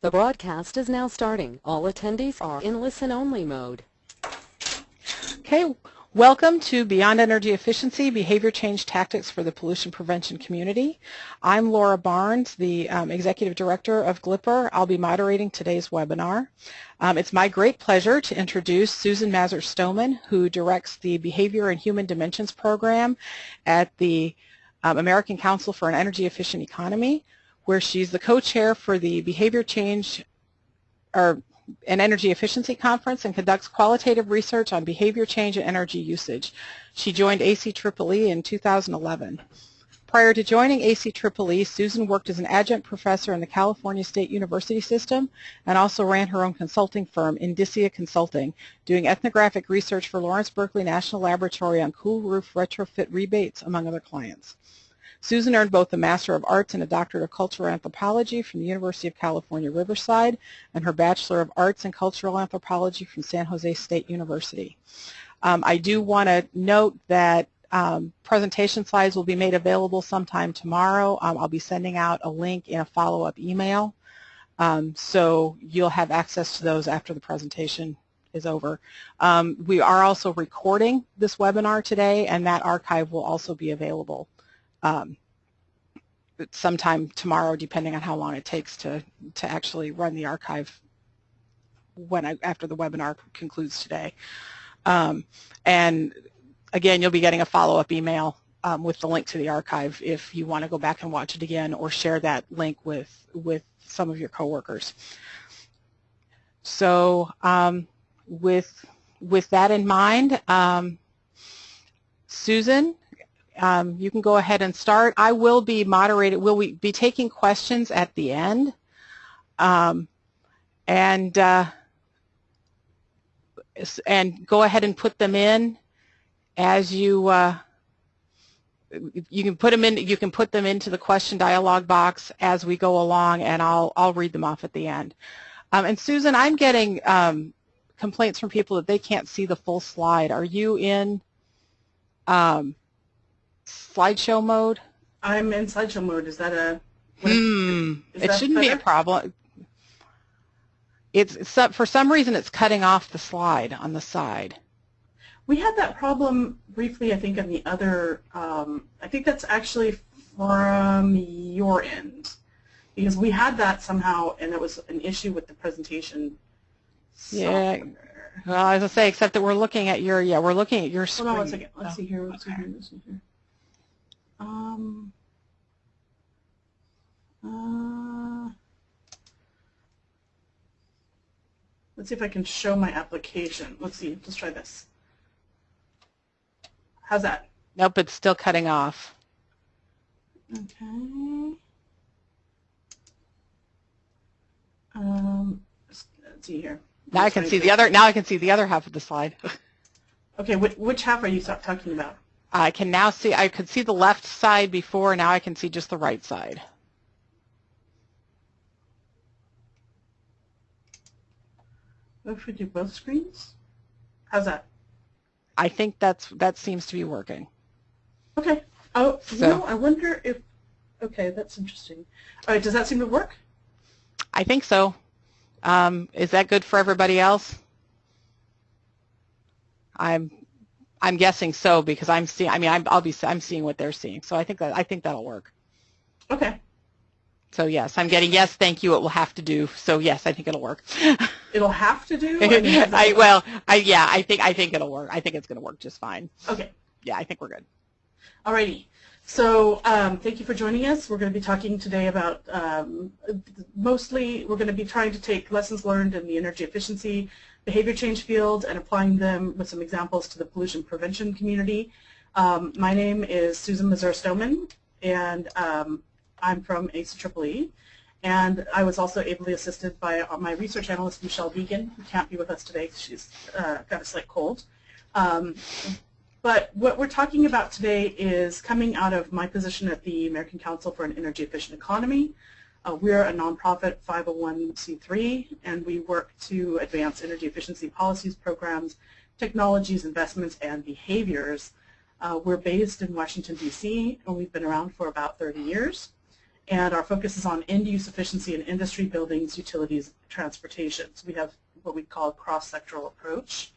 The broadcast is now starting. All attendees are in listen-only mode. Okay, welcome to Beyond Energy Efficiency, Behavior Change Tactics for the Pollution Prevention Community. I'm Laura Barnes, the um, Executive Director of GLIPR. I'll be moderating today's webinar. Um, it's my great pleasure to introduce Susan Mazur-Stommen, who directs the Behavior and Human Dimensions Program at the um, American Council for an Energy Efficient Economy, where she's the co-chair for the Behavior Change or an energy efficiency conference and conducts qualitative research on behavior change and energy usage. She joined ACEEE in 2011. Prior to joining ACEEE, Susan worked as an adjunct professor in the California State University system and also ran her own consulting firm, Indicia Consulting, doing ethnographic research for Lawrence Berkeley National Laboratory on cool roof retrofit rebates, among other clients. Susan earned both a Master of Arts and a Doctorate of Cultural Anthropology from the University of California, Riverside, and her Bachelor of Arts in Cultural Anthropology from San Jose State University. Um, I do want to note that um, presentation slides will be made available sometime tomorrow. Um, I'll be sending out a link in a follow-up email. Um, so you'll have access to those after the presentation is over. Um, we are also recording this webinar today and that archive will also be available um, sometime tomorrow, depending on how long it takes to, to actually run the archive when I, after the webinar concludes today. Um, and again, you'll be getting a follow-up email um, with the link to the archive if you want to go back and watch it again or share that link with, with some of your coworkers. So um, with, with that in mind, um, Susan um, you can go ahead and start. I will be moderated, will we be taking questions at the end. Um, and uh, and go ahead and put them in as you uh, you can put them in you can put them into the question dialog box as we go along and I'll I'll read them off at the end. Um, and Susan, I'm getting um, complaints from people that they can't see the full slide. Are you in um, slideshow mode? I'm in slideshow mode. Is that a? Hmm. Is it shouldn't better? be a problem. It's, it's for some reason it's cutting off the slide on the side. We had that problem briefly, I think, on the other. Um, I think that's actually from your end because we had that somehow, and it was an issue with the presentation. Software. Yeah. Well, as I say, except that we're looking at your yeah, we're looking at your screen. Hold on one second. Let's oh, see here. Let's okay. see here. Let's see here. Um, uh, let's see if I can show my application. Let's see. Let's try this. How's that? Nope, it's still cutting off. Okay. Um, let's see here. Now I can see the other. Now I can see the other half of the slide. okay, which, which half are you talking about? I can now see, I could see the left side before, now I can see just the right side. What if we do both screens? How's that? I think that's that seems to be working. Okay. Oh, so, you know, I wonder if, okay, that's interesting. All right, does that seem to work? I think so. Um, is that good for everybody else? I'm I'm guessing so because I'm seeing. I mean, I'm, I'll be. I'm seeing what they're seeing. So I think that I think that'll work. Okay. So yes, I'm getting yes. Thank you. It will have to do. So yes, I think it'll work. it'll have to do. I, I well, I yeah. I think I think it'll work. I think it's going to work just fine. Okay. Yeah, I think we're good. Alrighty. So um, thank you for joining us. We're going to be talking today about um, mostly we're going to be trying to take lessons learned in the energy efficiency behavior change field and applying them with some examples to the pollution prevention community. Um, my name is Susan Mazur-Stommen, and um, I'm from ACEEE. And I was also ably assisted by my research analyst, Michelle Vigen, who can't be with us today because she's uh, got a slight cold. Um, but what we're talking about today is coming out of my position at the American Council for an Energy Efficient Economy, uh, we're a nonprofit 501c3, and we work to advance energy efficiency policies, programs, technologies, investments, and behaviors. Uh, we're based in Washington, D.C., and we've been around for about 30 years. and our focus is on end-use efficiency in industry, buildings, utilities, transportation. So we have what we call a cross-sectoral approach.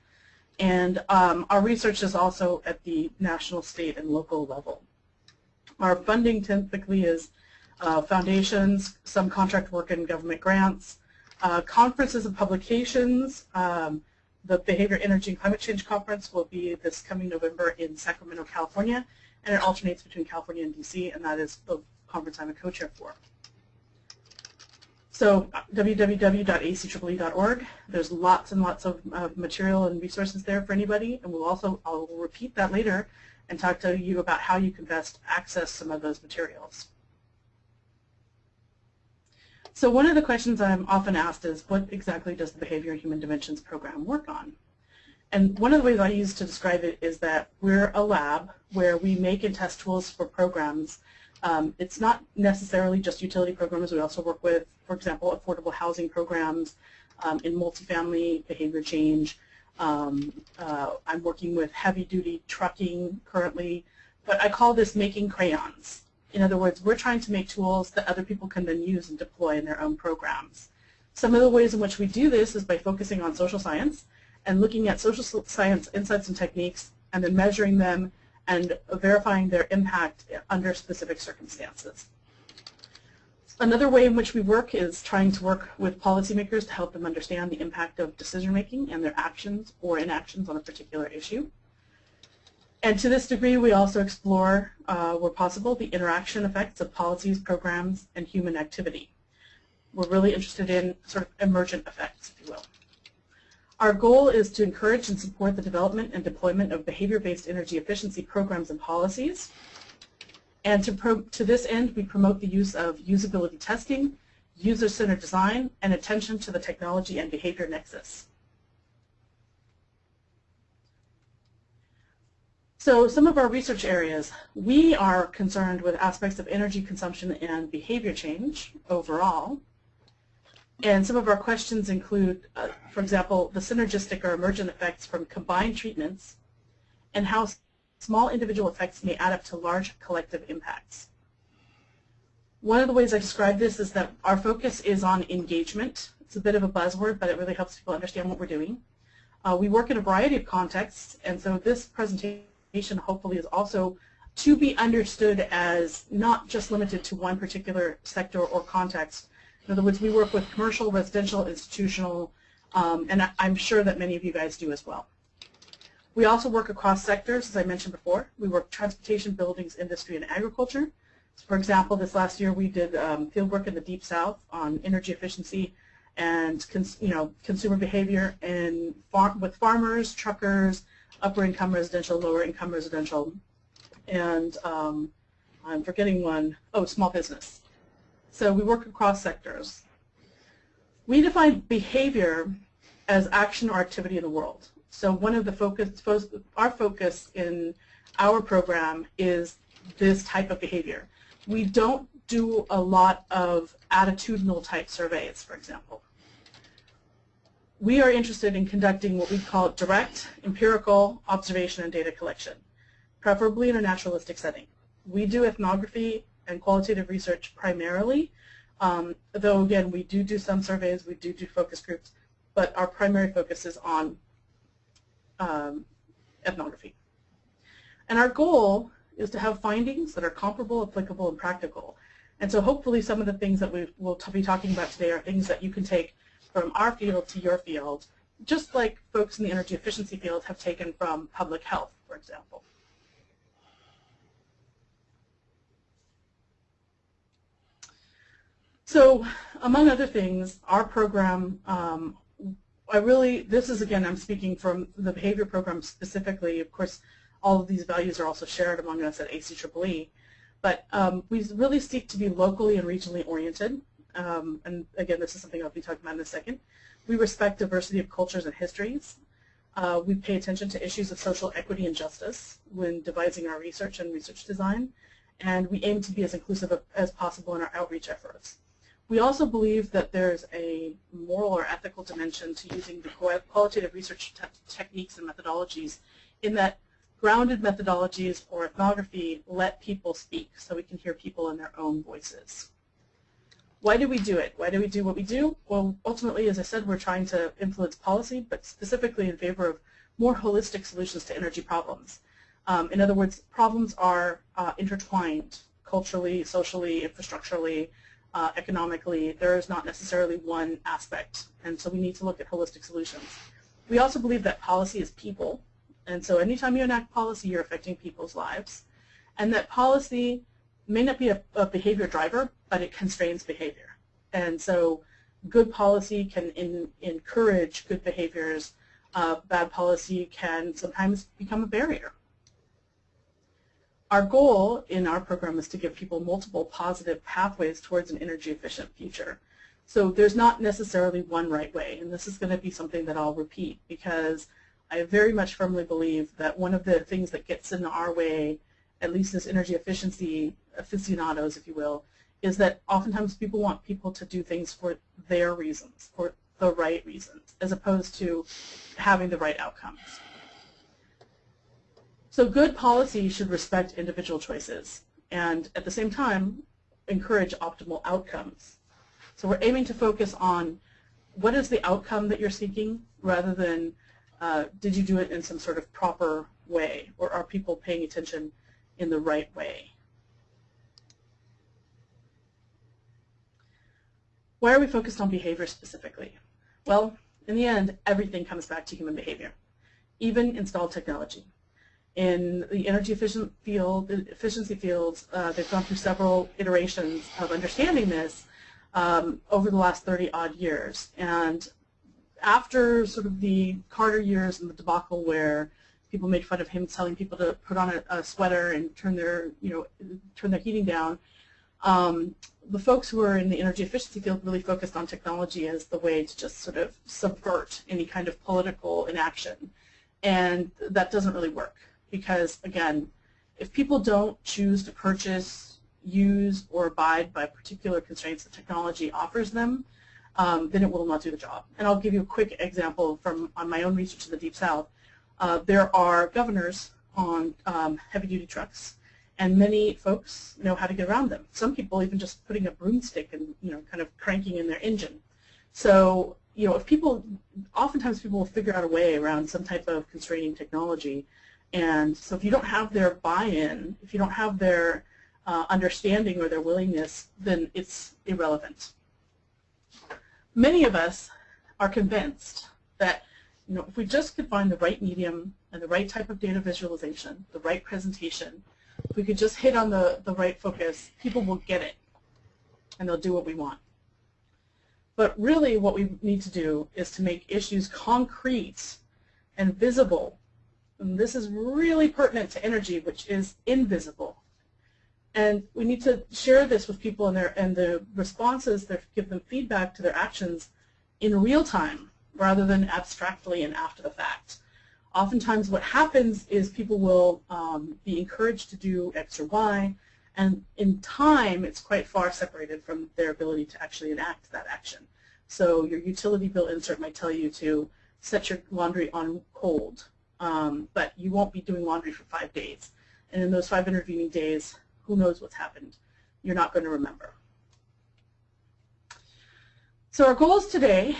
And um, our research is also at the national, state, and local level. Our funding typically is uh, foundations, some contract work and government grants, uh, conferences and publications. Um, the Behavior, Energy, and Climate Change Conference will be this coming November in Sacramento, California, and it alternates between California and DC, and that is the conference I'm a co-chair for. So www.aceee.org. There's lots and lots of uh, material and resources there for anybody, and we'll also I'll repeat that later and talk to you about how you can best access some of those materials. So one of the questions I'm often asked is, what exactly does the Behavior and Human Dimensions program work on? And one of the ways I use to describe it is that we're a lab where we make and test tools for programs. Um, it's not necessarily just utility programs. We also work with, for example, affordable housing programs um, in multifamily behavior change. Um, uh, I'm working with heavy-duty trucking currently, but I call this making crayons. In other words, we're trying to make tools that other people can then use and deploy in their own programs. Some of the ways in which we do this is by focusing on social science and looking at social science insights and techniques and then measuring them and verifying their impact under specific circumstances. Another way in which we work is trying to work with policymakers to help them understand the impact of decision making and their actions or inactions on a particular issue. And to this degree, we also explore, uh, where possible, the interaction effects of policies, programs, and human activity. We're really interested in sort of emergent effects, if you will. Our goal is to encourage and support the development and deployment of behavior-based energy efficiency programs and policies. And to, to this end, we promote the use of usability testing, user-centered design, and attention to the technology and behavior nexus. So some of our research areas, we are concerned with aspects of energy consumption and behavior change overall. And some of our questions include, uh, for example, the synergistic or emergent effects from combined treatments and how small individual effects may add up to large collective impacts. One of the ways I describe this is that our focus is on engagement. It's a bit of a buzzword, but it really helps people understand what we're doing. Uh, we work in a variety of contexts, and so this presentation hopefully is also to be understood as not just limited to one particular sector or context. In other words, we work with commercial, residential, institutional, um, and I'm sure that many of you guys do as well. We also work across sectors, as I mentioned before. We work transportation, buildings, industry, and agriculture. So for example, this last year we did um, field work in the Deep South on energy efficiency and you know consumer behavior in far with farmers, truckers, upper income residential, lower income residential, and um, I'm forgetting one, oh, small business. So we work across sectors. We define behavior as action or activity in the world. So one of the focus, our focus in our program is this type of behavior. We don't do a lot of attitudinal type surveys, for example we are interested in conducting what we call direct, empirical observation and data collection, preferably in a naturalistic setting. We do ethnography and qualitative research primarily, um, though again we do do some surveys, we do do focus groups, but our primary focus is on um, ethnography. And our goal is to have findings that are comparable, applicable, and practical. And so hopefully some of the things that we will be talking about today are things that you can take from our field to your field, just like folks in the energy efficiency field have taken from public health, for example. So among other things, our program, um, I really, this is again, I'm speaking from the behavior program specifically. Of course, all of these values are also shared among us at ACEEE. But um, we really seek to be locally and regionally oriented um, and again, this is something I'll be talking about in a second. We respect diversity of cultures and histories. Uh, we pay attention to issues of social equity and justice when devising our research and research design, and we aim to be as inclusive as possible in our outreach efforts. We also believe that there's a moral or ethical dimension to using the qualitative research te techniques and methodologies in that grounded methodologies or ethnography let people speak so we can hear people in their own voices. Why do we do it? Why do we do what we do? Well, ultimately, as I said, we're trying to influence policy, but specifically in favor of more holistic solutions to energy problems. Um, in other words, problems are uh, intertwined culturally, socially, infrastructurally, uh, economically. There is not necessarily one aspect, and so we need to look at holistic solutions. We also believe that policy is people, and so anytime you enact policy, you're affecting people's lives, and that policy may not be a, a behavior driver, but it constrains behavior. And so good policy can in, encourage good behaviors. Uh, bad policy can sometimes become a barrier. Our goal in our program is to give people multiple positive pathways towards an energy efficient future. So there's not necessarily one right way, and this is going to be something that I'll repeat because I very much firmly believe that one of the things that gets in our way, at least as energy efficiency aficionados, if you will, is that oftentimes people want people to do things for their reasons, for the right reasons, as opposed to having the right outcomes. So good policy should respect individual choices and at the same time encourage optimal outcomes. So we're aiming to focus on what is the outcome that you're seeking rather than uh, did you do it in some sort of proper way or are people paying attention in the right way. Why are we focused on behavior specifically? Well, in the end, everything comes back to human behavior, even installed technology. In the energy efficient field, efficiency fields, uh, they've gone through several iterations of understanding this um, over the last 30 odd years. And after sort of the Carter years and the debacle where people made fun of him telling people to put on a, a sweater and turn their, you know, turn their heating down, um, the folks who are in the energy efficiency field really focused on technology as the way to just sort of subvert any kind of political inaction. And that doesn't really work because, again, if people don't choose to purchase, use, or abide by particular constraints that technology offers them, um, then it will not do the job. And I'll give you a quick example from on my own research in the Deep South. Uh, there are governors on um, heavy-duty trucks and many folks know how to get around them. Some people even just putting a broomstick and you know kind of cranking in their engine. So you know if people, oftentimes people will figure out a way around some type of constraining technology, and so if you don't have their buy-in, if you don't have their uh, understanding or their willingness, then it's irrelevant. Many of us are convinced that you know if we just could find the right medium and the right type of data visualization, the right presentation, if we could just hit on the, the right focus, people will get it and they'll do what we want. But really what we need to do is to make issues concrete and visible. And this is really pertinent to energy, which is invisible. And we need to share this with people and, their, and the responses that give them feedback to their actions in real time rather than abstractly and after the fact oftentimes what happens is people will um, be encouraged to do X or Y, and in time it's quite far separated from their ability to actually enact that action. So your utility bill insert might tell you to set your laundry on cold, um, but you won't be doing laundry for five days. And in those five intervening days, who knows what's happened? You're not going to remember. So our goals today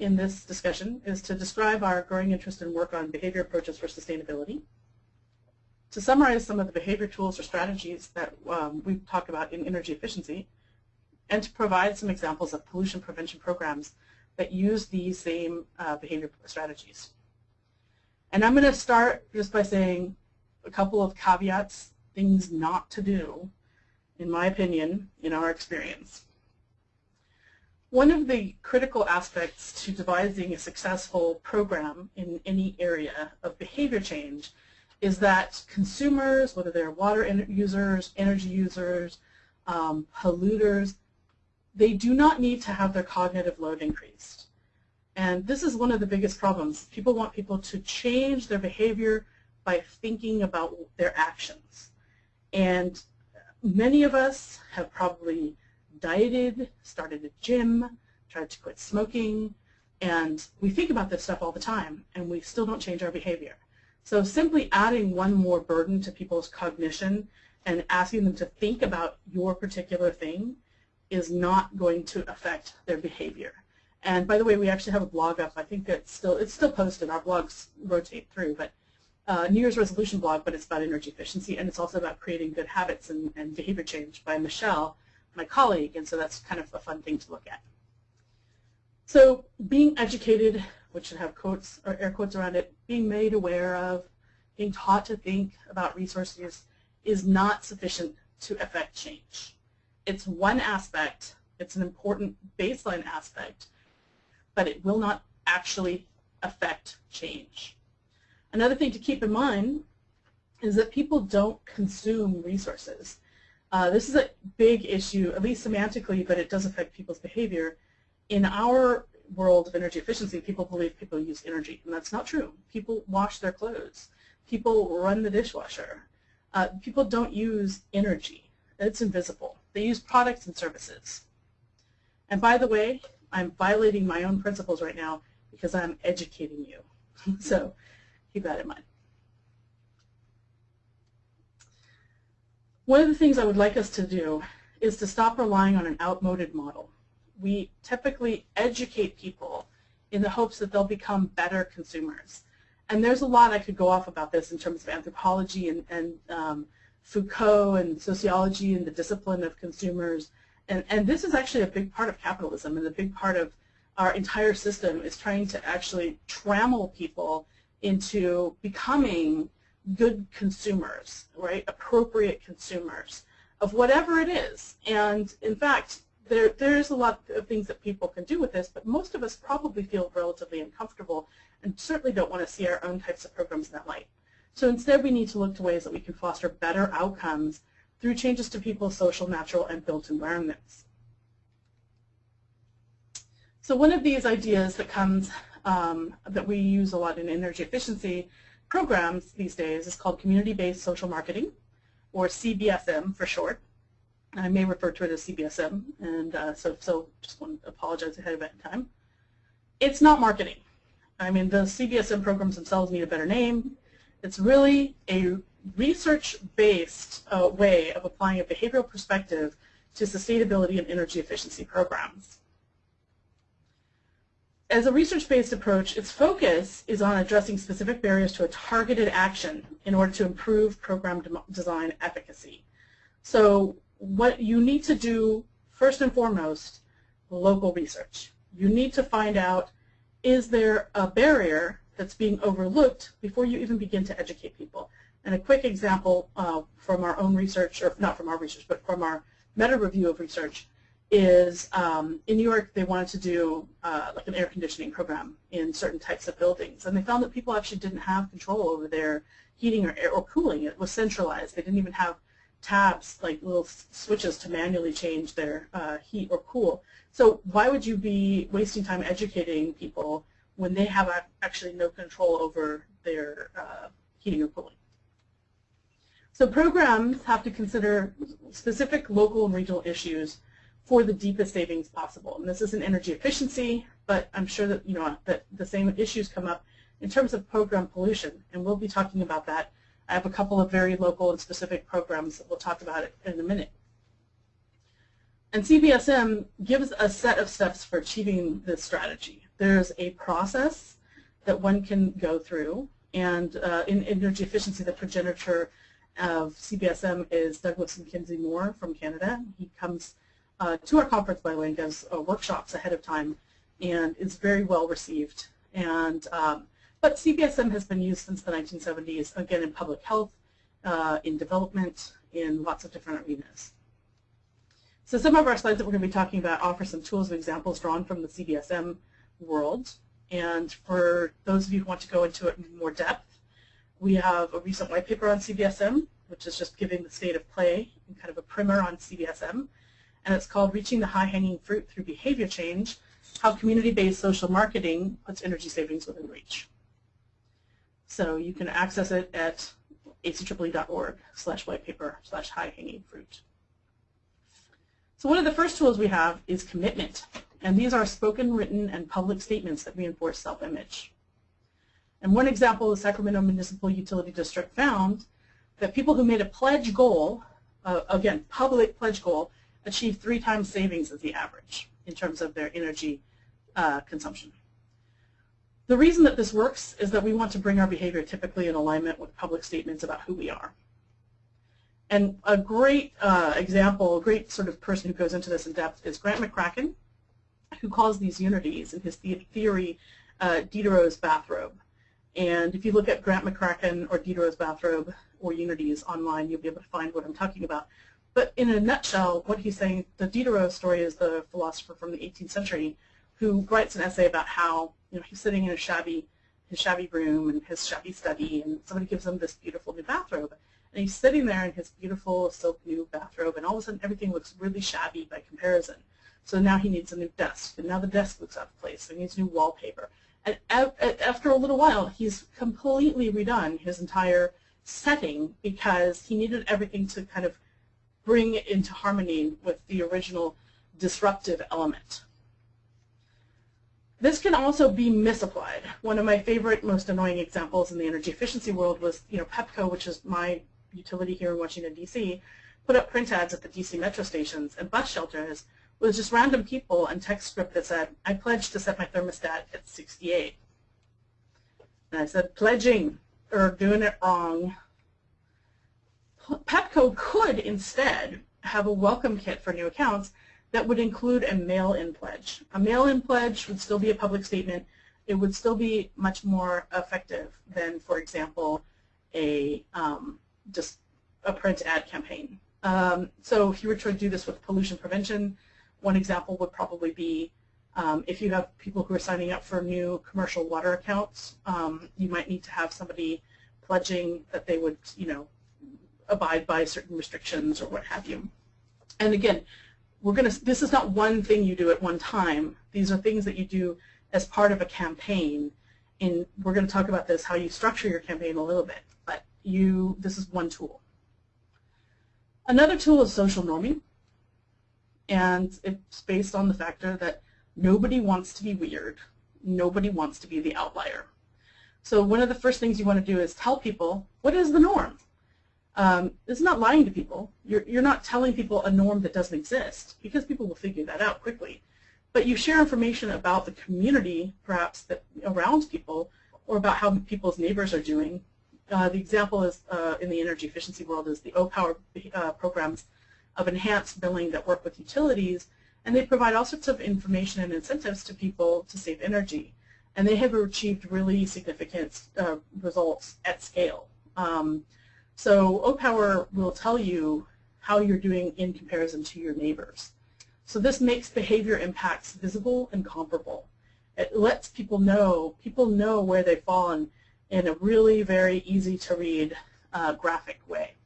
in this discussion is to describe our growing interest in work on behavior approaches for sustainability, to summarize some of the behavior tools or strategies that um, we've talked about in energy efficiency, and to provide some examples of pollution prevention programs that use these same uh, behavior strategies. And I'm going to start just by saying a couple of caveats, things not to do, in my opinion, in our experience. One of the critical aspects to devising a successful program in any area of behavior change is that consumers, whether they're water users, energy users, um, polluters, they do not need to have their cognitive load increased. And this is one of the biggest problems. People want people to change their behavior by thinking about their actions. And many of us have probably dieted, started a gym, tried to quit smoking, and we think about this stuff all the time, and we still don't change our behavior. So simply adding one more burden to people's cognition and asking them to think about your particular thing is not going to affect their behavior. And by the way, we actually have a blog up. I think it's still it's still posted. Our blogs rotate through, but uh, New Year's resolution blog, but it's about energy efficiency, and it's also about creating good habits and, and behavior change by Michelle, my colleague, and so that's kind of a fun thing to look at. So being educated, which should have quotes or air quotes around it, being made aware of, being taught to think about resources is not sufficient to affect change. It's one aspect, it's an important baseline aspect, but it will not actually affect change. Another thing to keep in mind is that people don't consume resources. Uh, this is a big issue, at least semantically, but it does affect people's behavior. In our world of energy efficiency, people believe people use energy, and that's not true. People wash their clothes. People run the dishwasher. Uh, people don't use energy. It's invisible. They use products and services. And by the way, I'm violating my own principles right now because I'm educating you. so keep that in mind. One of the things I would like us to do is to stop relying on an outmoded model. We typically educate people in the hopes that they'll become better consumers. And there's a lot I could go off about this in terms of anthropology and, and um, Foucault and sociology and the discipline of consumers. And, and this is actually a big part of capitalism and a big part of our entire system is trying to actually trammel people into becoming good consumers, right, appropriate consumers of whatever it is. And in fact, there, there's a lot of things that people can do with this, but most of us probably feel relatively uncomfortable and certainly don't want to see our own types of programs in that light. So instead, we need to look to ways that we can foster better outcomes through changes to people's social, natural, and built environments. So one of these ideas that comes um, that we use a lot in energy efficiency programs these days is called community-based social marketing, or CBSM for short. I may refer to it as CBSM, and uh, so, so just want to apologize ahead of time. It's not marketing. I mean, the CBSM programs themselves need a better name. It's really a research-based uh, way of applying a behavioral perspective to sustainability and energy efficiency programs. As a research-based approach, its focus is on addressing specific barriers to a targeted action in order to improve program de design efficacy. So what you need to do, first and foremost, local research. You need to find out, is there a barrier that's being overlooked before you even begin to educate people. And a quick example uh, from our own research, or not from our research, but from our meta review of research, is um, in New York they wanted to do uh, like an air conditioning program in certain types of buildings. And they found that people actually didn't have control over their heating or, air, or cooling. It was centralized. They didn't even have tabs, like little switches to manually change their uh, heat or cool. So why would you be wasting time educating people when they have actually no control over their uh, heating or cooling. So programs have to consider specific local and regional issues for the deepest savings possible. And this isn't energy efficiency, but I'm sure that you know that the same issues come up in terms of program pollution, and we'll be talking about that. I have a couple of very local and specific programs that we'll talk about it in a minute. And CBSM gives a set of steps for achieving this strategy. There's a process that one can go through, and uh, in energy efficiency, the progenitor of CBSM is Douglas McKenzie-Mohr from Canada. He comes uh, to our conference, by the way, and does uh, workshops ahead of time, and is very well received. And um, but CBSM has been used since the 1970s, again in public health, uh, in development, in lots of different arenas. So some of our slides that we're going to be talking about offer some tools and examples drawn from the CBSM world. And for those of you who want to go into it in more depth, we have a recent white paper on CBSM, which is just giving the state of play and kind of a primer on CBSM. And it's called Reaching the High-Hanging Fruit Through Behavior Change, How Community-Based Social Marketing Puts Energy Savings Within Reach. So you can access it at aceee.org slash white paper slash high-hanging fruit. So one of the first tools we have is commitment. And these are spoken, written, and public statements that reinforce self-image. And one example, the Sacramento Municipal Utility District found that people who made a pledge goal, uh, again, public pledge goal, achieve three times savings as the average in terms of their energy uh, consumption. The reason that this works is that we want to bring our behavior typically in alignment with public statements about who we are. And a great uh, example, a great sort of person who goes into this in depth is Grant McCracken, who calls these unities in his theory uh, Diderot's bathrobe. And if you look at Grant McCracken or Diderot's bathrobe or unities online, you'll be able to find what I'm talking about. But in a nutshell, what he's saying, the Diderot story is the philosopher from the 18th century who writes an essay about how you know he's sitting in a shabby his shabby room and his shabby study, and somebody gives him this beautiful new bathrobe. And he's sitting there in his beautiful silk new bathrobe, and all of a sudden everything looks really shabby by comparison. So now he needs a new desk, and now the desk looks out of place, so he needs new wallpaper. And after a little while, he's completely redone his entire setting because he needed everything to kind of bring it into harmony with the original disruptive element. This can also be misapplied. One of my favorite, most annoying examples in the energy efficiency world was, you know, Pepco, which is my utility here in Washington, D.C., put up print ads at the D.C. metro stations and bus shelters with just random people and text script that said, I pledge to set my thermostat at 68. And I said, pledging or doing it wrong. Pepco could instead have a welcome kit for new accounts that would include a mail-in pledge. A mail-in pledge would still be a public statement. It would still be much more effective than, for example, a um, just a print ad campaign. Um, so if you were to do this with pollution prevention, one example would probably be um, if you have people who are signing up for new commercial water accounts, um, you might need to have somebody pledging that they would, you know, abide by certain restrictions or what have you. And again, we're going to, this is not one thing you do at one time. These are things that you do as part of a campaign. And we're going to talk about this, how you structure your campaign a little bit. But you, this is one tool. Another tool is social norming. And it's based on the factor that nobody wants to be weird. Nobody wants to be the outlier. So one of the first things you want to do is tell people, what is the norm? Um, it's not lying to people. You're, you're not telling people a norm that doesn't exist because people will figure that out quickly. But you share information about the community, perhaps, that around people or about how people's neighbors are doing. Uh, the example is uh, in the energy efficiency world is the Opower uh, programs of enhanced billing that work with utilities, and they provide all sorts of information and incentives to people to save energy. And they have achieved really significant uh, results at scale. Um, so Opower will tell you how you're doing in comparison to your neighbors. So this makes behavior impacts visible and comparable. It lets people know, people know where they've fallen in a really very easy to read uh, graphic way.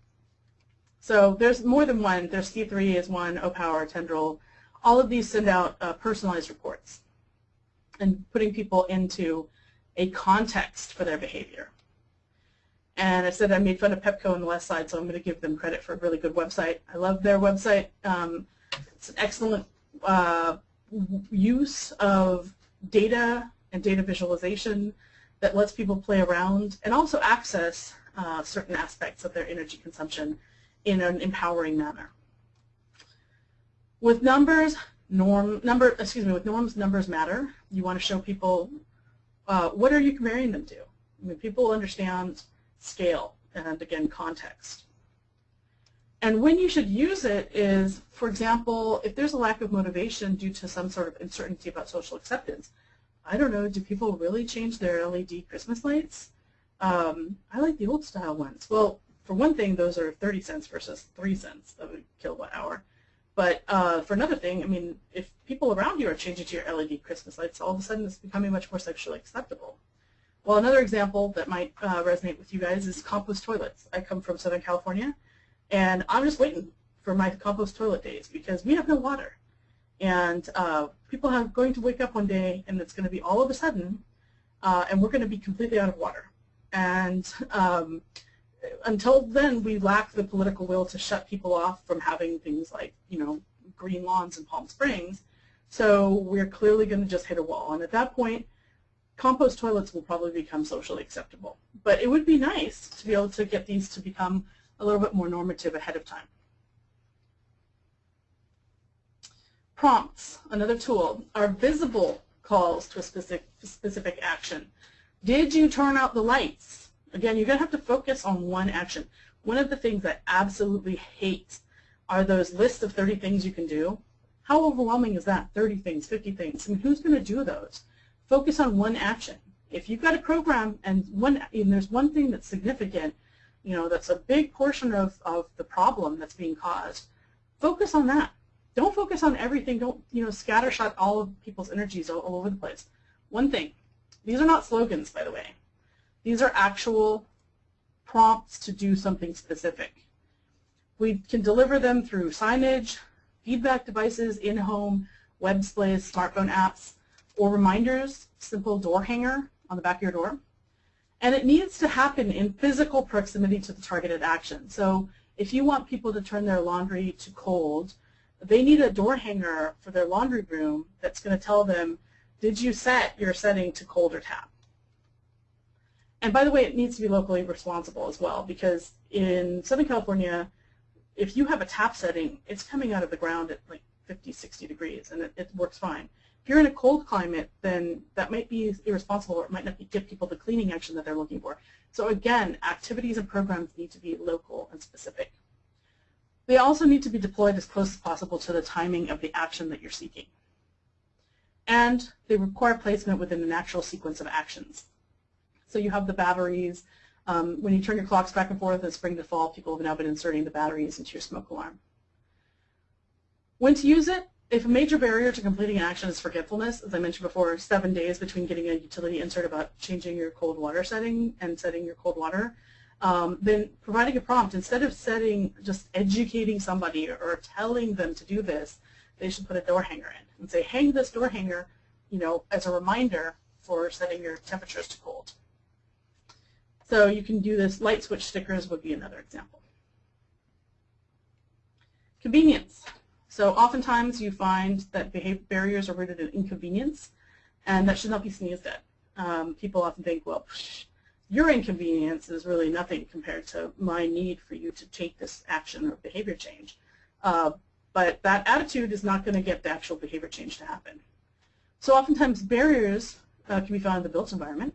So there's more than one. There's C3 is one, O-Power, Tendril. All of these send out uh, personalized reports and putting people into a context for their behavior. And I said I made fun of Pepco on the last slide, so I'm going to give them credit for a really good website. I love their website. Um, it's an excellent uh, use of data and data visualization that lets people play around and also access uh, certain aspects of their energy consumption in an empowering manner. With numbers, norm number excuse me, with norms, numbers matter. You want to show people uh, what are you comparing them to. I mean, people understand scale, and again, context. And when you should use it is, for example, if there's a lack of motivation due to some sort of uncertainty about social acceptance, I don't know, do people really change their LED Christmas lights? Um, I like the old style ones. Well, for one thing, those are 30 cents versus 3 cents of a kilowatt hour. But uh, for another thing, I mean, if people around you are changing to your LED Christmas lights, all of a sudden it's becoming much more sexually acceptable. Well, another example that might uh, resonate with you guys is compost toilets. I come from Southern California, and I'm just waiting for my compost toilet days because we have no water. And uh, people are going to wake up one day, and it's going to be all of a sudden, uh, and we're going to be completely out of water. And um, until then, we lack the political will to shut people off from having things like, you know, green lawns in Palm Springs. So we're clearly going to just hit a wall. And at that point, compost toilets will probably become socially acceptable. But it would be nice to be able to get these to become a little bit more normative ahead of time. prompts, another tool, are visible calls to a specific, specific action. Did you turn out the lights? Again, you're going to have to focus on one action. One of the things I absolutely hate are those lists of 30 things you can do. How overwhelming is that? 30 things, 50 things. I mean, who's going to do those? Focus on one action. If you've got a program and one and there's one thing that's significant, you know, that's a big portion of, of the problem that's being caused, focus on that. Don't focus on everything. Don't, you know, scattershot all of people's energies all, all over the place. One thing. These are not slogans, by the way. These are actual prompts to do something specific. We can deliver them through signage, feedback devices, in-home, web displays, smartphone apps, or reminders, simple door hanger on the back of your door. And it needs to happen in physical proximity to the targeted action. So if you want people to turn their laundry to cold, they need a door hanger for their laundry room that's going to tell them, did you set your setting to cold or tap? And by the way, it needs to be locally responsible as well because in Southern California, if you have a tap setting, it's coming out of the ground at like 50, 60 degrees and it, it works fine. If you're in a cold climate, then that might be irresponsible or it might not give people the cleaning action that they're looking for. So again, activities and programs need to be local and specific. They also need to be deployed as close as possible to the timing of the action that you're seeking. And they require placement within the natural sequence of actions. So you have the batteries. Um, when you turn your clocks back and forth in spring to fall, people have now been inserting the batteries into your smoke alarm. When to use it? If a major barrier to completing an action is forgetfulness, as I mentioned before, seven days between getting a utility insert about changing your cold water setting and setting your cold water, um, then providing a prompt, instead of setting, just educating somebody or telling them to do this, they should put a door hanger in and say, hang this door hanger, you know, as a reminder for setting your temperatures to cold. So you can do this. Light switch stickers would be another example. Convenience. So oftentimes you find that barriers are rooted in inconvenience, and that should not be sneezed at. Um, people often think, well, psh, your inconvenience is really nothing compared to my need for you to take this action or behavior change. Uh, but that attitude is not going to get the actual behavior change to happen. So oftentimes barriers uh, can be found in the built environment.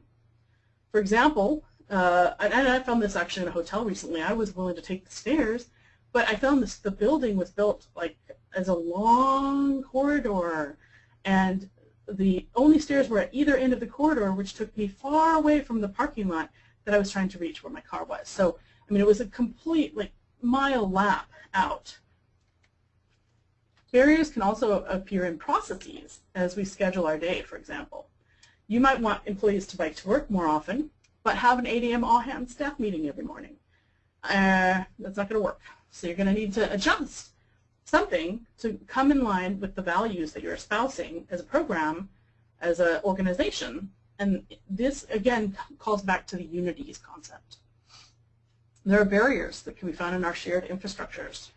For example, uh, and I found this actually in a hotel recently. I was willing to take the stairs, but I found this the building was built like as a long corridor, and the only stairs were at either end of the corridor, which took me far away from the parking lot that I was trying to reach where my car was. So, I mean, it was a complete like mile lap out. Barriers can also appear in processes as we schedule our day, for example. You might want employees to bike to work more often, but have an 8 a.m. all-hands staff meeting every morning. Uh, that's not going to work. So you're going to need to adjust something to come in line with the values that you're espousing as a program, as an organization. And this, again, calls back to the unities concept. There are barriers that can be found in our shared infrastructures.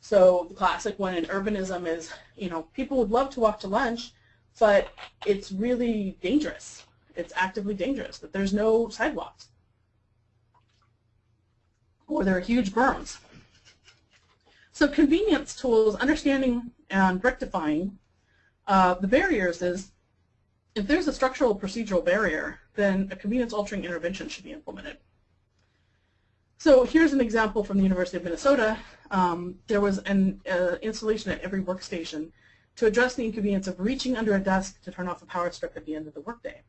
So the classic one in urbanism is, you know, people would love to walk to lunch, but it's really dangerous. It's actively dangerous that there's no sidewalks. Or there are huge berms. So convenience tools, understanding and rectifying uh, the barriers is, if there's a structural procedural barrier, then a convenience altering intervention should be implemented. So here's an example from the University of Minnesota. Um, there was an uh, installation at every workstation to address the inconvenience of reaching under a desk to turn off the power strip at the end of the workday.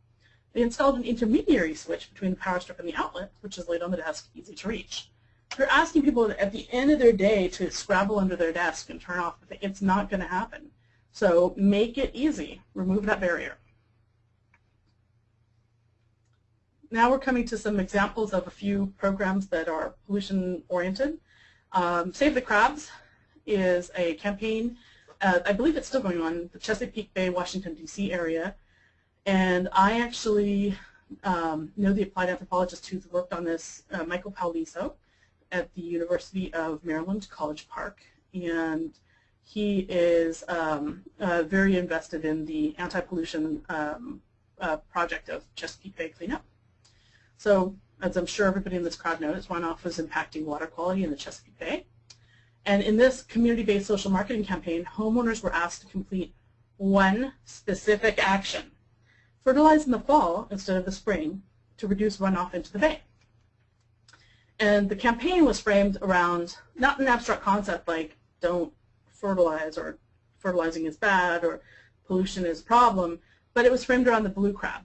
They installed an intermediary switch between the power strip and the outlet, which is laid on the desk, easy to reach. You're asking people at the end of their day to scrabble under their desk and turn off, it's not going to happen. So make it easy. Remove that barrier. Now we're coming to some examples of a few programs that are pollution-oriented. Um, Save the Crabs is a campaign, uh, I believe it's still going on, the Chesapeake Bay, Washington, D.C. area. And I actually um, know the applied anthropologist who's worked on this, uh, Michael Paolisso at the University of Maryland, College Park, and he is um, uh, very invested in the anti-pollution um, uh, project of Chesapeake Bay cleanup. So, as I'm sure everybody in this crowd knows, runoff is impacting water quality in the Chesapeake Bay. And in this community-based social marketing campaign, homeowners were asked to complete one specific action. Fertilize in the fall instead of the spring to reduce runoff into the bay. And the campaign was framed around not an abstract concept like don't fertilize or fertilizing is bad or pollution is a problem, but it was framed around the blue crab.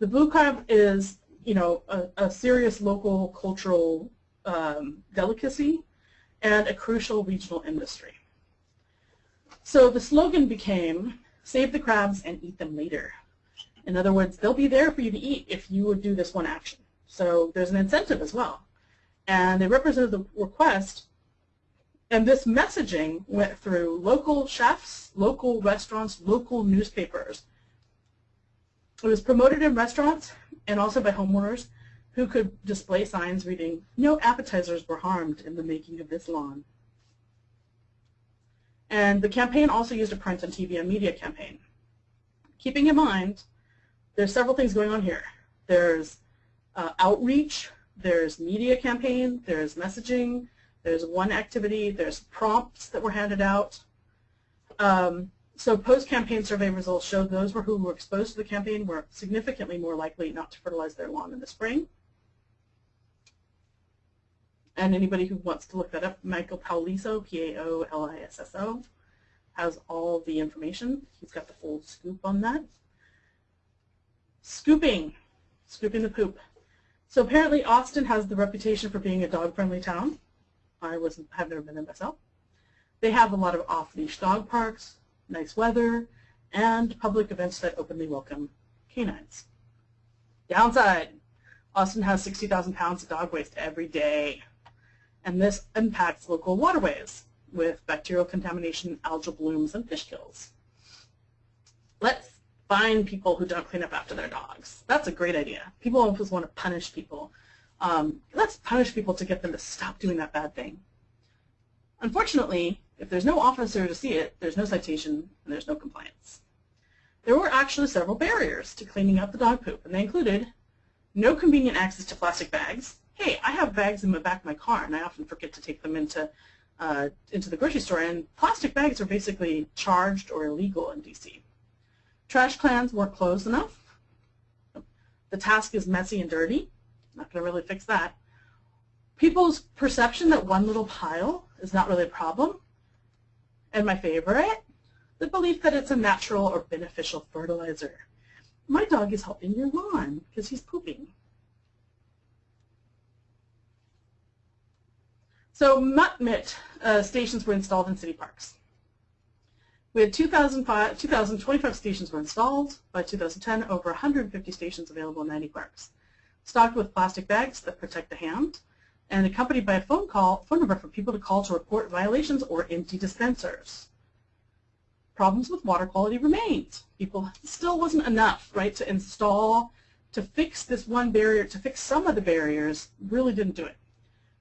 The blue crab is, you know, a, a serious local cultural um, delicacy and a crucial regional industry. So the slogan became, save the crabs and eat them later. In other words, they'll be there for you to eat if you would do this one action. So there's an incentive as well. And they represented the request, and this messaging went through local chefs, local restaurants, local newspapers. It was promoted in restaurants and also by homeowners who could display signs reading, no appetizers were harmed in the making of this lawn. And the campaign also used a print and TV and media campaign. Keeping in mind, there's several things going on here. There's uh, outreach, there's media campaign, there's messaging, there's one activity, there's prompts that were handed out. Um, so post-campaign survey results showed those who were exposed to the campaign were significantly more likely not to fertilize their lawn in the spring. And anybody who wants to look that up, Michael Paolisso, P-A-O-L-I-S-S-O, has all the information. He's got the full scoop on that. Scooping, scooping the poop. So apparently Austin has the reputation for being a dog-friendly town. I wasn't, have never been there myself. They have a lot of off-leash dog parks, nice weather, and public events that openly welcome canines. Downside, Austin has 60,000 pounds of dog waste every day, and this impacts local waterways with bacterial contamination, algal blooms, and fish kills. Let's find people who don't clean up after their dogs. That's a great idea. People always want to punish people. Um, let's punish people to get them to stop doing that bad thing. Unfortunately, if there's no officer to see it, there's no citation and there's no compliance. There were actually several barriers to cleaning up the dog poop, and they included no convenient access to plastic bags. Hey, I have bags in the back of my car, and I often forget to take them into uh, into the grocery store, and plastic bags are basically charged or illegal in DC. Trash cans weren't closed enough. The task is messy and dirty. Not going to really fix that. People's perception that one little pile is not really a problem and my favorite, the belief that it's a natural or beneficial fertilizer. My dog is helping your lawn because he's pooping. So Mutt Mitt uh, stations were installed in city parks. We had 2,025 stations were installed. By 2010, over 150 stations available in 90 parks. Stocked with plastic bags that protect the hand, and accompanied by a phone call, phone number for people to call to report violations or empty dispensers. Problems with water quality remained. People still wasn't enough, right, to install, to fix this one barrier, to fix some of the barriers, really didn't do it.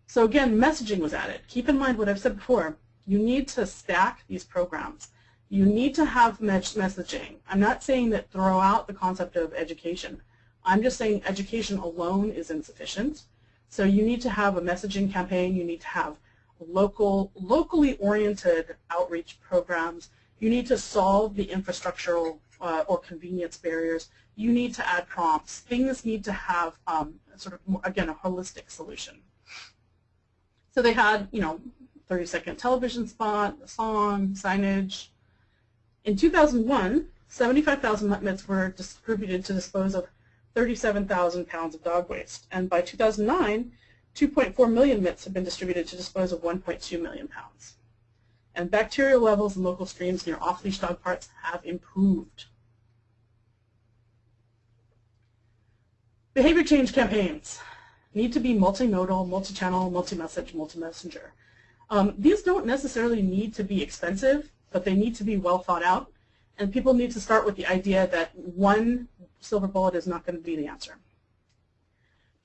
So again, messaging was added. Keep in mind what I've said before. You need to stack these programs. You need to have messaging. I'm not saying that throw out the concept of education. I'm just saying education alone is insufficient. So you need to have a messaging campaign. You need to have local, locally oriented outreach programs. You need to solve the infrastructural uh, or convenience barriers. You need to add prompts. Things need to have um, sort of, again, a holistic solution. So they had, you know, 30-second television spot, a song, signage. In 2001, 75,000 mitts were distributed to dispose of 37,000 pounds of dog waste. And by 2009, 2.4 million mitts have been distributed to dispose of 1.2 million pounds. And bacterial levels in local streams near off-leash dog parks have improved. Behavior change campaigns need to be multimodal, multi-channel, multi-message, multi-messenger. Um, these don't necessarily need to be expensive, but they need to be well thought out. And people need to start with the idea that one silver bullet is not going to be the answer.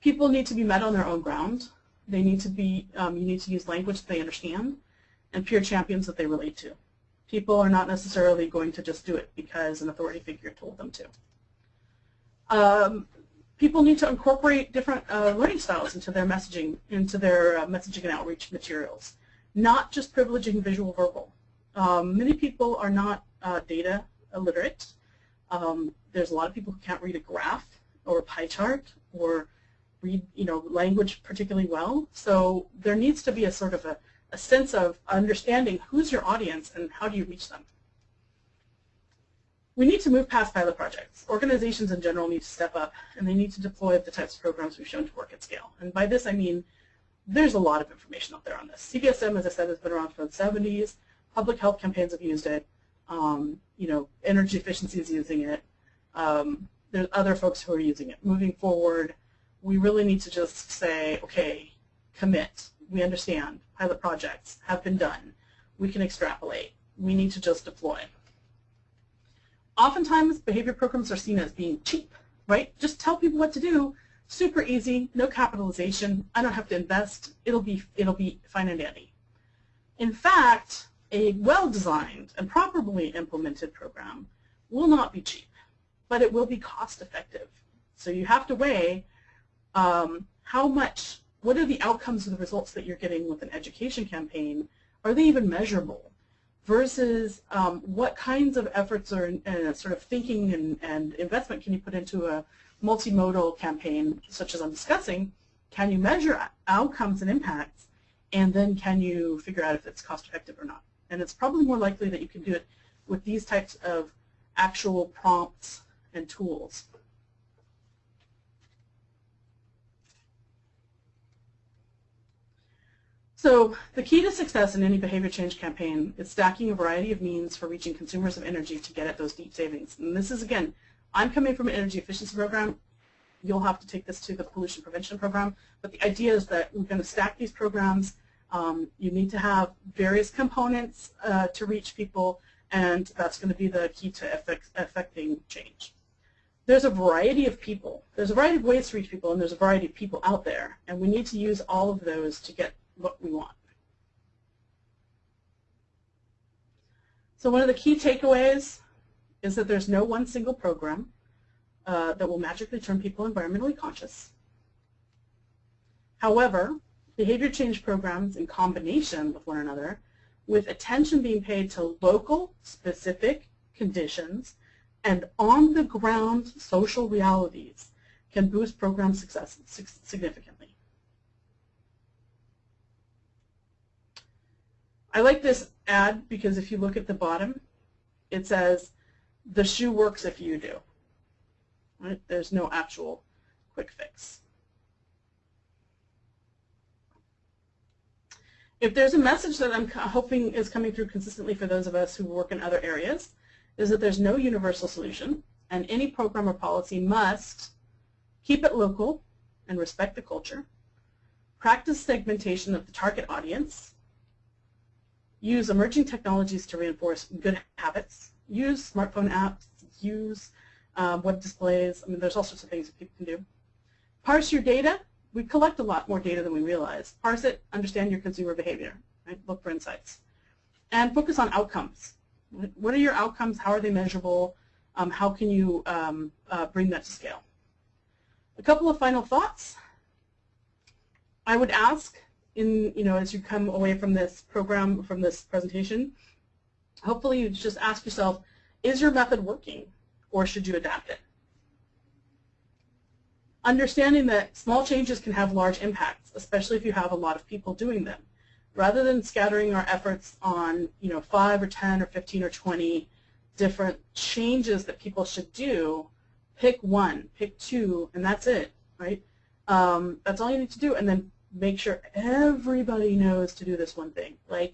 People need to be met on their own ground. They need to be, um, you need to use language they understand and peer champions that they relate to. People are not necessarily going to just do it because an authority figure told them to. Um, people need to incorporate different uh, learning styles into their messaging, into their uh, messaging and outreach materials. not just privileging visual verbal. Um, many people are not uh, data illiterate. Um, there's a lot of people who can't read a graph or a pie chart or read you know language particularly well. So there needs to be a sort of a, a sense of understanding who's your audience and how do you reach them. We need to move past pilot projects. Organizations in general need to step up and they need to deploy the types of programs we've shown to work at scale. And by this I mean there's a lot of information out there on this. CBSM, as I said, has been around from the 70s. Public health campaigns have used it. Um, you know, energy efficiency is using it. Um, there's other folks who are using it. Moving forward, we really need to just say, okay, commit. We understand pilot projects have been done. We can extrapolate. We need to just deploy. Oftentimes, behavior programs are seen as being cheap, right? Just tell people what to do. Super easy, no capitalization. I don't have to invest. It'll be, it'll be fine and dandy. In fact, a well-designed and properly implemented program will not be cheap, but it will be cost-effective. So you have to weigh um, how much, what are the outcomes of the results that you're getting with an education campaign? Are they even measurable? Versus um, what kinds of efforts or uh, sort of thinking and, and investment can you put into a multimodal campaign such as I'm discussing? Can you measure outcomes and impacts? And then can you figure out if it's cost effective or not? And it's probably more likely that you can do it with these types of actual prompts and tools. So the key to success in any behavior change campaign is stacking a variety of means for reaching consumers of energy to get at those deep savings. And this is, again, I'm coming from an energy efficiency program. You'll have to take this to the pollution prevention program. But the idea is that we're going to stack these programs. Um, you need to have various components uh, to reach people, and that's going to be the key to affecting change. There's a variety of people. There's a variety of ways to reach people, and there's a variety of people out there. And we need to use all of those to get what we want. So one of the key takeaways is that there's no one single program uh, that will magically turn people environmentally conscious. However, behavior change programs in combination with one another, with attention being paid to local, specific conditions and on-the-ground social realities can boost program success significantly. I like this ad because if you look at the bottom, it says, the shoe works if you do. Right? There's no actual quick fix. If there's a message that I'm hoping is coming through consistently for those of us who work in other areas, is that there's no universal solution, and any program or policy must keep it local and respect the culture, practice segmentation of the target audience, use emerging technologies to reinforce good habits, use smartphone apps, use um, web displays. I mean, there's all sorts of things that people can do. Parse your data. We collect a lot more data than we realize. Parse it, understand your consumer behavior, right? look for insights. And focus on outcomes. What are your outcomes? How are they measurable? Um, how can you um, uh, bring that to scale? A couple of final thoughts. I would ask in, you know, as you come away from this program, from this presentation, hopefully you just ask yourself, is your method working or should you adapt it? Understanding that small changes can have large impacts, especially if you have a lot of people doing them. Rather than scattering our efforts on, you know, 5 or 10 or 15 or 20 different changes that people should do, pick one, pick two, and that's it, right? Um, that's all you need to do, and then make sure everybody knows to do this one thing, like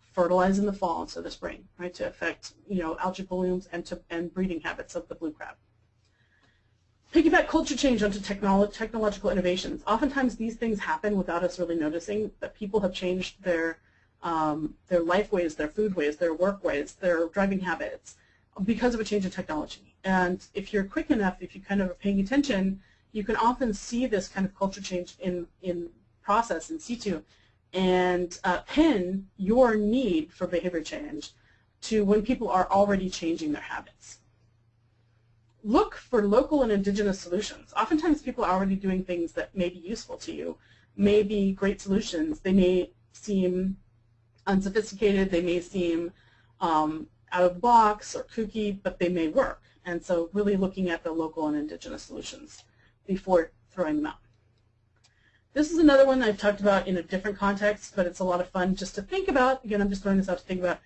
fertilize in the fall instead of the spring, right, to affect you know algae blooms and to and breeding habits of the blue crab. Piggyback culture change onto technolo technological innovations. Oftentimes these things happen without us really noticing that people have changed their um, their life ways, their food ways, their work ways, their driving habits because of a change in technology. And if you're quick enough, if you kind of are paying attention, you can often see this kind of culture change in, in process in situ and uh, pin your need for behavior change to when people are already changing their habits. Look for local and indigenous solutions. Oftentimes people are already doing things that may be useful to you, may be great solutions. They may seem unsophisticated, they may seem um, out of the box or kooky, but they may work. And so really looking at the local and indigenous solutions before throwing them out. This is another one I've talked about in a different context, but it's a lot of fun just to think about. Again, I'm just throwing this out to think about.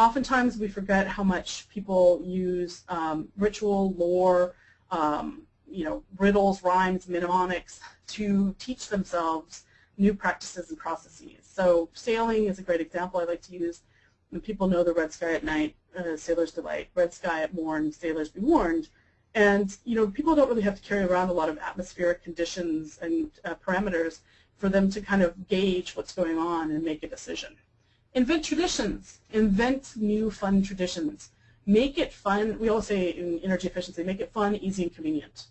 Oftentimes we forget how much people use um, ritual, lore, um, you know, riddles, rhymes, mnemonics to teach themselves new practices and processes. So sailing is a great example I like to use. People know the red sky at night, uh, sailors delight. Red sky at morn, sailors be warned. And you know, people don't really have to carry around a lot of atmospheric conditions and uh, parameters for them to kind of gauge what's going on and make a decision. Invent traditions. Invent new fun traditions. Make it fun. We all say in energy efficiency, make it fun, easy, and convenient,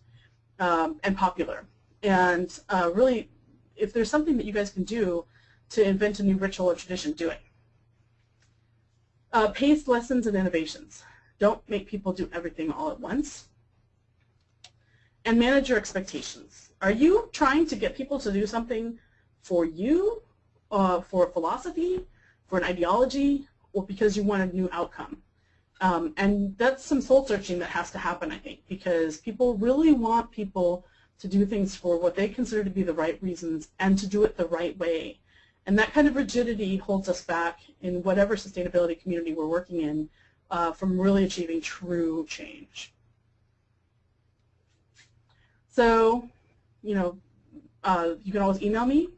um, and popular. And uh, really, if there's something that you guys can do to invent a new ritual or tradition, do it. Uh, pace lessons and innovations. Don't make people do everything all at once and manage your expectations. Are you trying to get people to do something for you, uh, for philosophy, for an ideology, or because you want a new outcome? Um, and that's some soul searching that has to happen, I think, because people really want people to do things for what they consider to be the right reasons and to do it the right way. And that kind of rigidity holds us back in whatever sustainability community we're working in uh, from really achieving true change. So, you know, uh, you can always email me,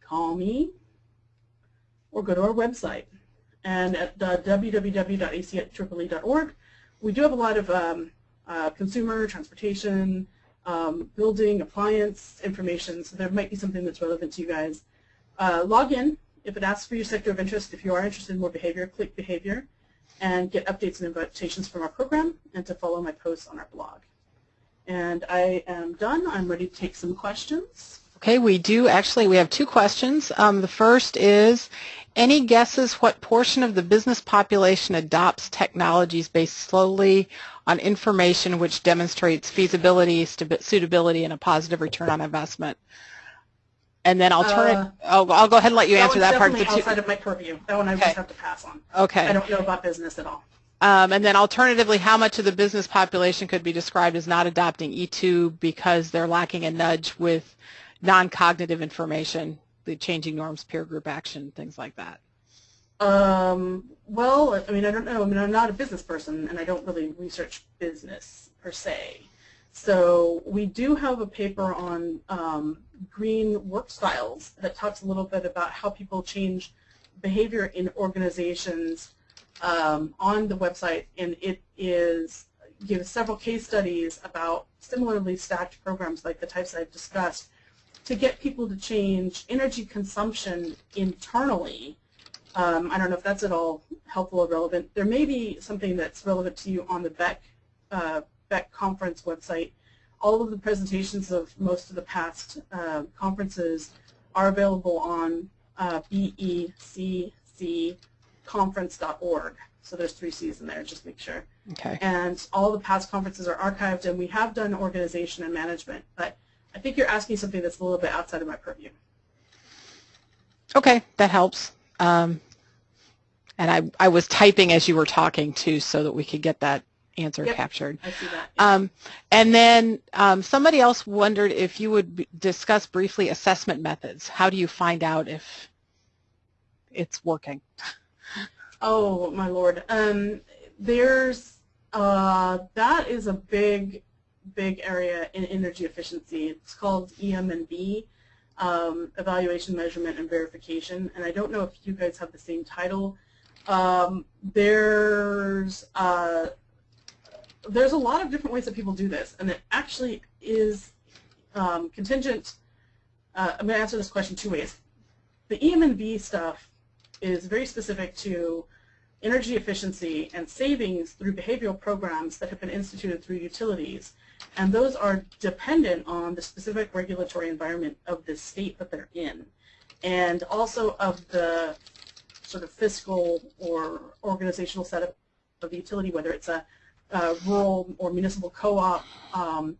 call me, or go to our website. And at uh, www.aceee.org, we do have a lot of um, uh, consumer, transportation, um, building, appliance information, so there might be something that's relevant to you guys. Uh, log in. If it asks for your sector of interest, if you are interested in more behavior, click behavior and get updates and invitations from our program and to follow my posts on our blog. And I am done. I'm ready to take some questions. Okay, we do actually, we have two questions. Um, the first is, any guesses what portion of the business population adopts technologies based slowly on information which demonstrates feasibility, suitability, and a positive return on investment? And then I'll turn uh, it, I'll, I'll go ahead and let you that answer that part. That outside of my purview. That one I okay. just have to pass on. Okay. I don't know about business at all. Um, and then alternatively, how much of the business population could be described as not adopting E2 because they're lacking a nudge with non-cognitive information, the changing norms, peer group action, things like that? Um, well, I mean, I don't know. I mean, I'm not a business person, and I don't really research business per se. So we do have a paper on um, green work styles that talks a little bit about how people change behavior in organizations um, on the website, and it is gives several case studies about similarly stacked programs like the types I've discussed to get people to change energy consumption internally. Um, I don't know if that's at all helpful or relevant. There may be something that's relevant to you on the BECC, uh, BECC conference website. All of the presentations of most of the past uh, conferences are available on uh, BECC conference.org. So there's three C's in there, just make sure. Okay. And all the past conferences are archived, and we have done organization and management, but I think you're asking something that's a little bit outside of my purview. Okay, that helps. Um, and I, I was typing as you were talking too, so that we could get that answer yep, captured. I see that. Yeah. Um, and then um, somebody else wondered if you would discuss briefly assessment methods. How do you find out if it's working? Oh my lord. Um, there's uh, that is a big, big area in energy efficiency. It's called EM&V, um, Evaluation, Measurement, and Verification. And I don't know if you guys have the same title. Um, there's uh, there's a lot of different ways that people do this, and it actually is um, contingent. Uh, I'm going to answer this question two ways. The EM&V stuff is very specific to energy efficiency and savings through behavioral programs that have been instituted through utilities. And those are dependent on the specific regulatory environment of the state that they're in and also of the sort of fiscal or organizational setup of the utility, whether it's a, a rural or municipal co-op, um,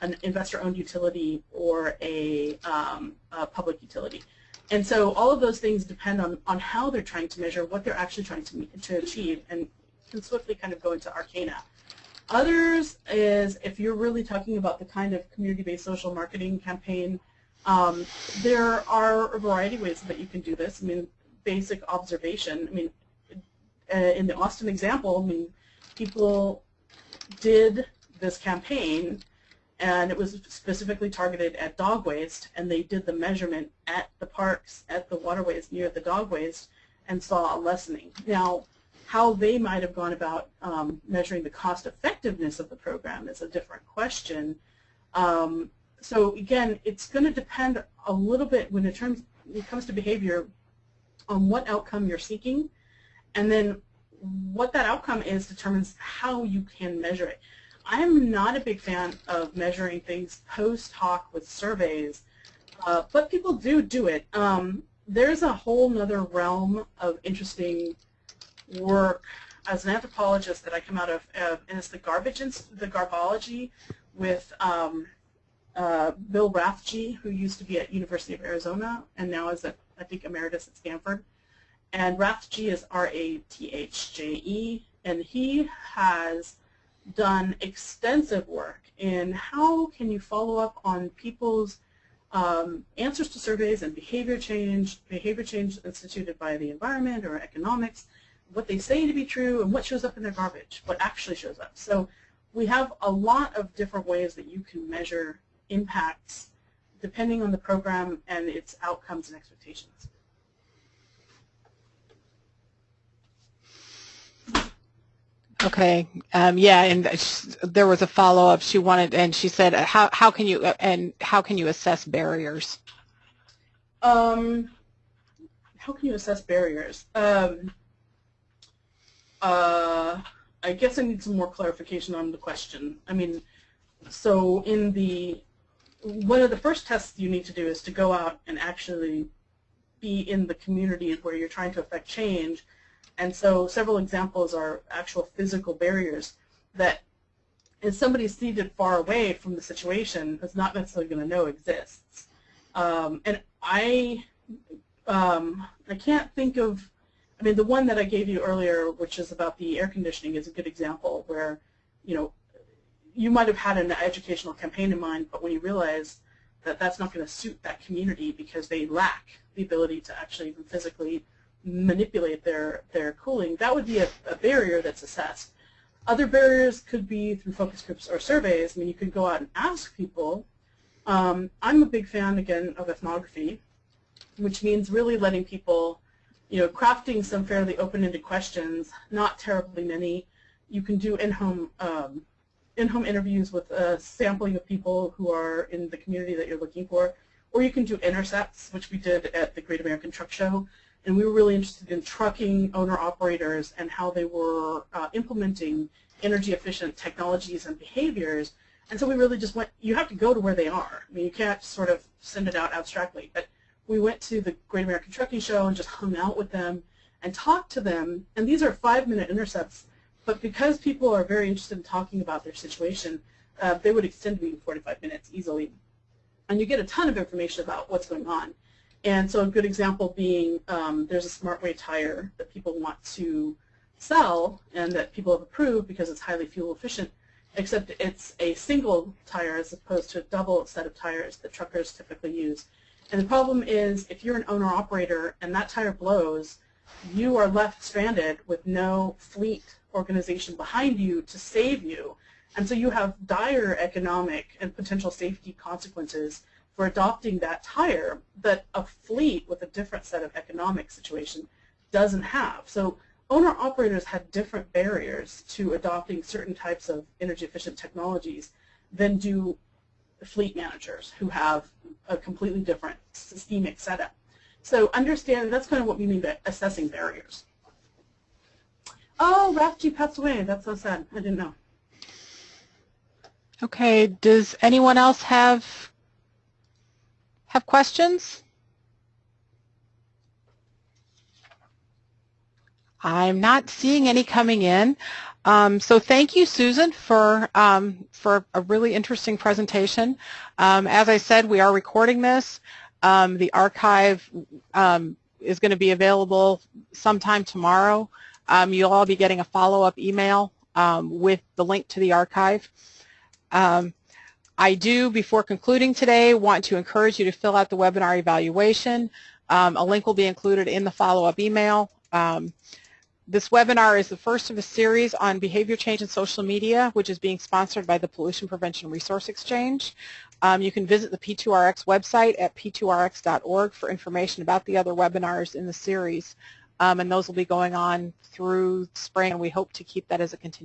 an investor-owned utility, or a, um, a public utility. And so all of those things depend on, on how they're trying to measure, what they're actually trying to, to achieve, and can swiftly kind of go into arcana. Others is if you're really talking about the kind of community-based social marketing campaign, um, there are a variety of ways that you can do this. I mean, basic observation. I mean, uh, in the Austin example, I mean, people did this campaign and it was specifically targeted at dog waste and they did the measurement at the parks, at the waterways near the dog waste and saw a lessening. Now, how they might have gone about um, measuring the cost effectiveness of the program is a different question. Um, so again, it's going to depend a little bit when it, terms, when it comes to behavior on what outcome you're seeking and then what that outcome is determines how you can measure it. I'm not a big fan of measuring things post hoc with surveys, uh, but people do do it. Um, there's a whole nother realm of interesting work as an anthropologist that I come out of, uh, and it's the garbage, the garbology with um, uh, Bill Rathje, who used to be at University of Arizona and now is at, I think, emeritus at Stanford. And Rathje is R-A-T-H-J-E, and he has done extensive work in how can you follow up on people's um, answers to surveys and behavior change, behavior change instituted by the environment or economics, what they say to be true and what shows up in their garbage, what actually shows up. So we have a lot of different ways that you can measure impacts depending on the program and its outcomes and expectations. Okay. Um, yeah, and there was a follow up. She wanted, and she said, "How how can you and how can you assess barriers?" Um, how can you assess barriers? Um, uh, I guess I need some more clarification on the question. I mean, so in the one of the first tests you need to do is to go out and actually be in the community where you're trying to affect change and so several examples are actual physical barriers that if somebody's seated far away from the situation is not necessarily going to know exists. Um, and I, um, I can't think of, I mean, the one that I gave you earlier, which is about the air conditioning, is a good example where, you know, you might have had an educational campaign in mind, but when you realize that that's not going to suit that community because they lack the ability to actually even physically manipulate their, their cooling, that would be a, a barrier that's assessed. Other barriers could be through focus groups or surveys. I mean, you could go out and ask people. Um, I'm a big fan, again, of ethnography, which means really letting people, you know, crafting some fairly open-ended questions, not terribly many. You can do in-home um, in-home interviews with a sampling of people who are in the community that you're looking for, or you can do intercepts, which we did at the Great American Truck Show, and we were really interested in trucking owner-operators and how they were uh, implementing energy-efficient technologies and behaviors. And so we really just went, you have to go to where they are. I mean, you can't sort of send it out abstractly. But we went to the Great American Trucking Show and just hung out with them and talked to them. And these are five-minute intercepts. But because people are very interested in talking about their situation, uh, they would extend to be 45 minutes easily. And you get a ton of information about what's going on. And so a good example being um, there's a SmartWay tire that people want to sell and that people have approved because it's highly fuel efficient, except it's a single tire as opposed to a double set of tires that truckers typically use. And the problem is if you're an owner-operator and that tire blows, you are left stranded with no fleet organization behind you to save you. And so you have dire economic and potential safety consequences for adopting that tire that a fleet with a different set of economic situation doesn't have. So owner-operators had different barriers to adopting certain types of energy-efficient technologies than do fleet managers who have a completely different systemic setup. So understand that's kind of what we mean by assessing barriers. Oh, Rathje passed away. That's so sad. I didn't know. Okay. Does anyone else have have questions? I'm not seeing any coming in. Um, so thank you, Susan, for um, for a really interesting presentation. Um, as I said, we are recording this. Um, the archive um, is going to be available sometime tomorrow. Um, you'll all be getting a follow-up email with the link to the archive. I do, before concluding today, want to encourage you to fill out the webinar evaluation. A link will be included in the follow-up email. This webinar is the first of a series on behavior change in social media, which is being sponsored by the Pollution Prevention Resource Exchange. Um, you can visit the P2RX website at p2rx.org for information about the other webinars in the series, um, and those will be going on through spring, and we hope to keep that as a continuation.